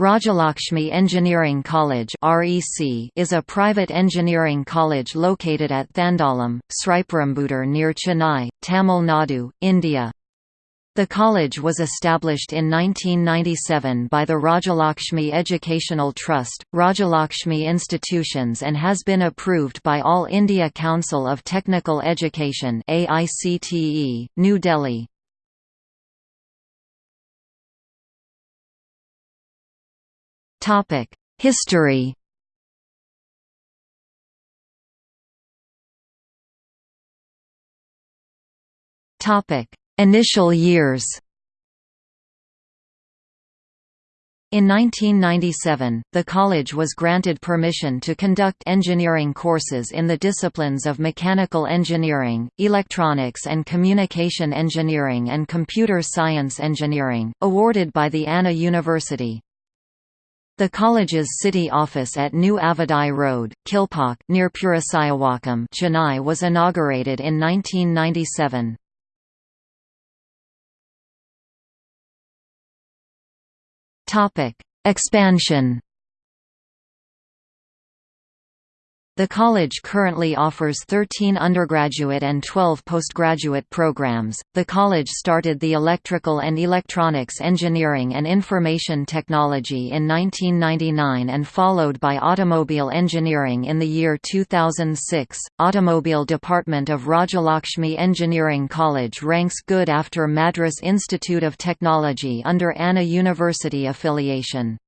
Rajalakshmi Engineering College is a private engineering college located at Thandalam, Sriperumbudur near Chennai, Tamil Nadu, India. The college was established in 1997 by the Rajalakshmi Educational Trust, Rajalakshmi Institutions and has been approved by All India Council of Technical Education New Delhi. History Topic: Initial years In 1997, the college was granted permission to conduct engineering courses in the disciplines of mechanical engineering, electronics and communication engineering and computer science engineering, awarded by the Anna University. The college's city office at New Avadi Road, Kilpauk near Purasaiwakkam Chennai was inaugurated in 1997. Topic: Expansion The college currently offers 13 undergraduate and 12 postgraduate programs. The college started the Electrical and Electronics Engineering and Information Technology in 1999 and followed by Automobile Engineering in the year 2006. Automobile Department of Rajalakshmi Engineering College ranks good after Madras Institute of Technology under Anna University affiliation.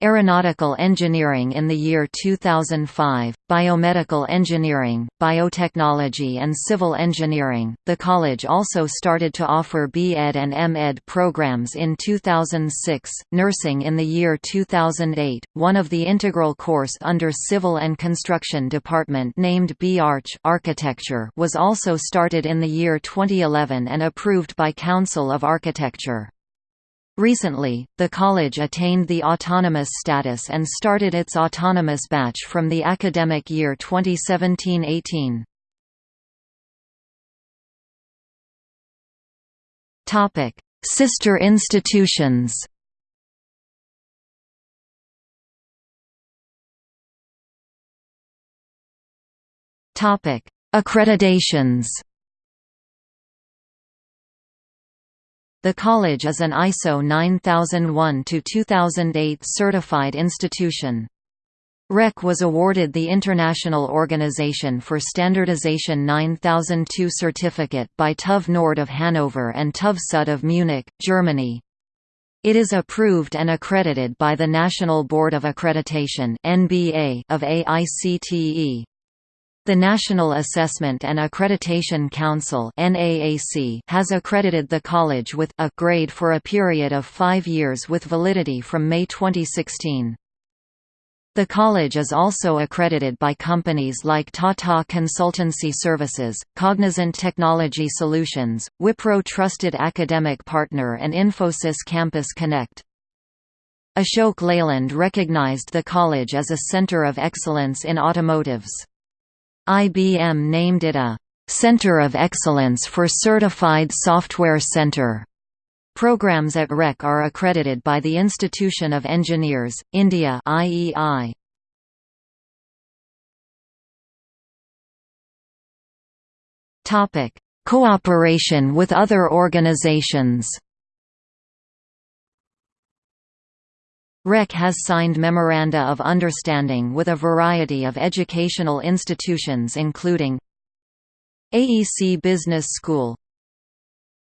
Aeronautical Engineering in the year 2005, Biomedical Engineering, Biotechnology and Civil Engineering. The college also started to offer B.Ed and M.Ed programs in 2006, Nursing in the year 2008, one of the integral course under Civil and Construction Department named B.Arch Architecture was also started in the year 2011 and approved by Council of Architecture. Recently, the college attained the autonomous status and started its autonomous batch from the academic year 2017–18. Sister institutions Accreditations The college is an ISO 9001-2008 certified institution. REC was awarded the International Organization for Standardization 9002 certificate by TÜV Nord of Hanover and TÜV Süd of Munich, Germany. It is approved and accredited by the National Board of Accreditation of AICTE. The National Assessment and Accreditation Council has accredited the college with a grade for a period of five years with validity from May 2016. The college is also accredited by companies like Tata Consultancy Services, Cognizant Technology Solutions, Wipro Trusted Academic Partner and Infosys Campus Connect. Ashok Leyland recognized the college as a center of excellence in automotives. IBM named it a Center of Excellence for Certified Software Center. Programs at REC are accredited by the Institution of Engineers, India IEI. Cooperation with other organizations. REC has signed Memoranda of Understanding with a variety of educational institutions including AEC Business School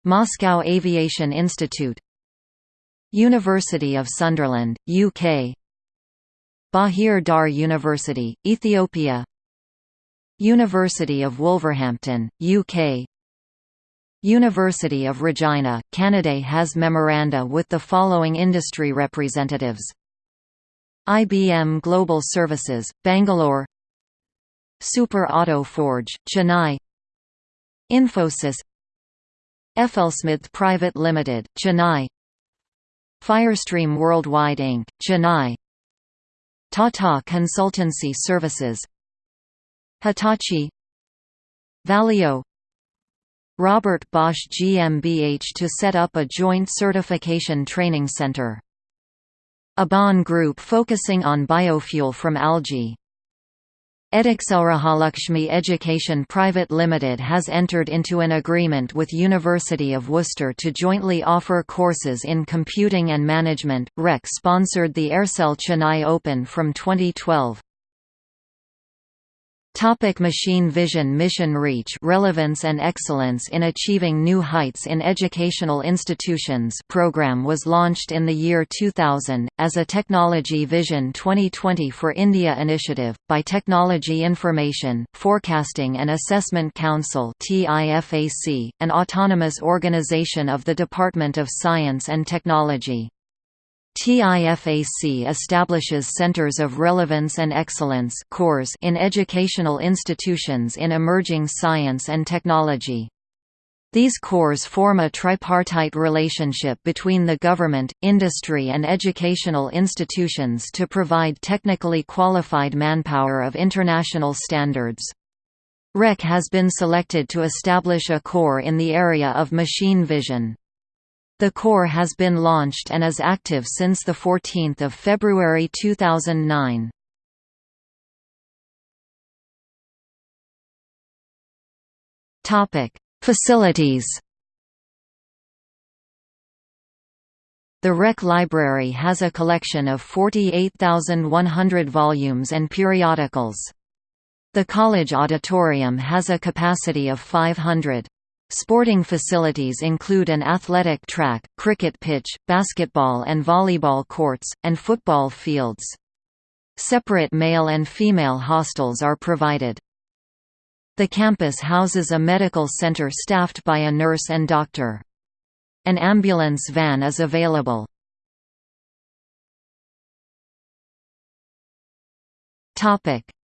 Moscow Aviation Institute University of Sunderland, UK Bahir Dar University, Ethiopia University of Wolverhampton, UK University of Regina, Canada has memoranda with the following industry representatives IBM Global Services, Bangalore Super Auto Forge, Chennai Infosys FLSmidth Private Limited, Chennai Firestream Worldwide Inc., Chennai Tata Consultancy Services Hitachi Valio Robert Bosch GmbH to set up a joint certification training center Aban Group focusing on biofuel from algae. Edexcel Rajalakshmi Education Private Limited has entered into an agreement with University of Worcester to jointly offer courses in computing and management. REC sponsored the Aircel Chennai Open from 2012. Topic Machine Vision Mission Reach Relevance and Excellence in Achieving New Heights in Educational Institutions program was launched in the year 2000, as a Technology Vision 2020 for India initiative, by Technology Information, Forecasting and Assessment Council an autonomous organization of the Department of Science and Technology. TIFAC establishes Centers of Relevance and Excellence in educational institutions in emerging science and technology. These cores form a tripartite relationship between the government, industry and educational institutions to provide technically qualified manpower of international standards. REC has been selected to establish a core in the area of machine vision. The core has been launched and is active since 14 February 2009. Facilities The REC Library has a collection of 48,100 volumes and periodicals. The college auditorium has a capacity of 500. Sporting facilities include an athletic track, cricket pitch, basketball and volleyball courts, and football fields. Separate male and female hostels are provided. The campus houses a medical center staffed by a nurse and doctor. An ambulance van is available.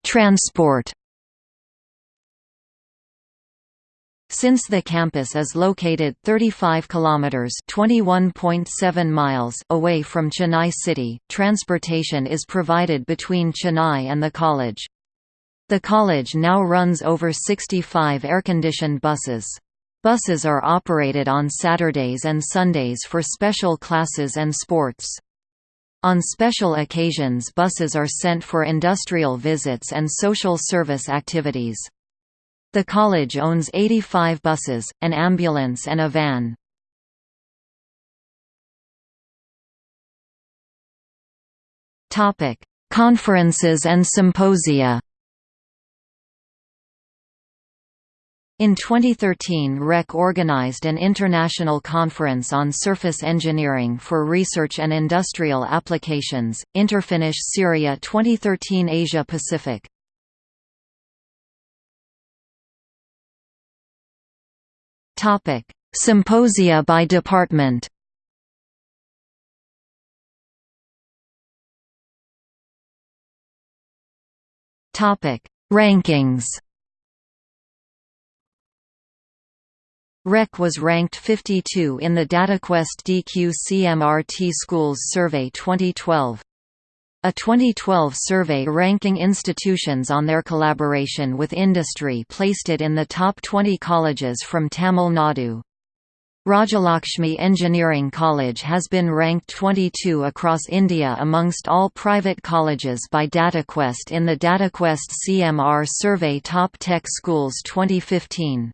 Transport Since the campus is located 35 kilometers (21.7 miles) away from Chennai city, transportation is provided between Chennai and the college. The college now runs over 65 air-conditioned buses. Buses are operated on Saturdays and Sundays for special classes and sports. On special occasions buses are sent for industrial visits and social service activities. The college owns 85 buses, an ambulance and a van. Conferences and symposia In 2013 REC organized an international conference on surface engineering for research and industrial applications, Interfinish SERIA 2013 Asia Pacific Topic: Symposia by department. Topic: Rankings. REC was ranked 52 in the DataQuest DQ CMRT Schools Survey 2012. A 2012 survey ranking institutions on their collaboration with industry placed it in the top 20 colleges from Tamil Nadu. Rajalakshmi Engineering College has been ranked 22 across India amongst all private colleges by DataQuest in the DataQuest CMR Survey Top Tech Schools 2015.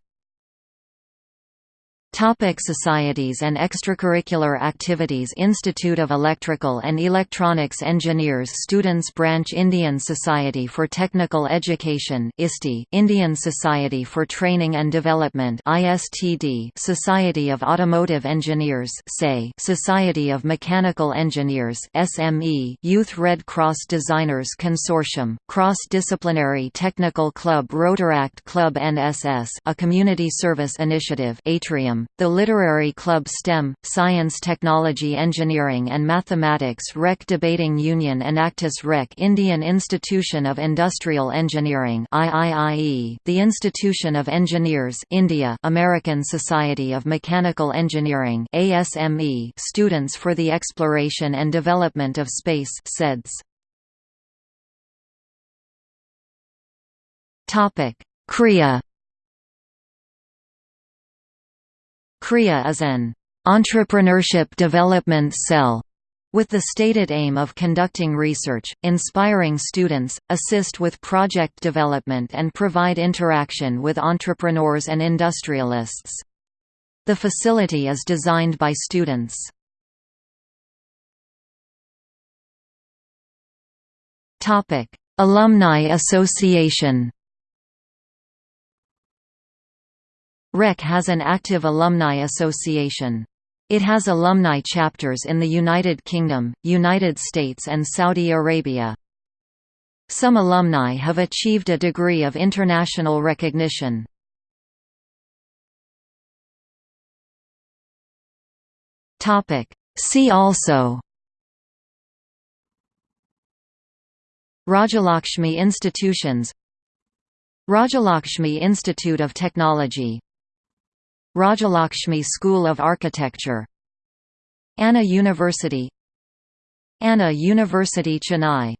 Topic Societies and extracurricular activities Institute of Electrical and Electronics Engineers Students Branch Indian Society for Technical Education ISTE, Indian Society for Training and Development ISTD, Society of Automotive Engineers SAE, Society of Mechanical Engineers SME, Youth Red Cross Designers Consortium, Cross-Disciplinary Technical Club Rotaract Club NSS a community service initiative Atrium the Literary Club STEM, Science Technology Engineering and Mathematics Rec Debating Union Enactus Rec Indian Institution of Industrial Engineering IIIE, the Institution of Engineers India American Society of Mechanical Engineering ASME Students for the Exploration and Development of Space SEDS. Topic: Kriya KRIA is an entrepreneurship development cell with the stated aim of conducting research, inspiring students, assist with project development and provide interaction with entrepreneurs and industrialists. The facility is designed by students. Alumni Association REC has an active alumni association. It has alumni chapters in the United Kingdom, United States and Saudi Arabia. Some alumni have achieved a degree of international recognition. See also Rajalakshmi Institutions Rajalakshmi Institute of Technology Rajalakshmi School of Architecture Anna University Anna University Chennai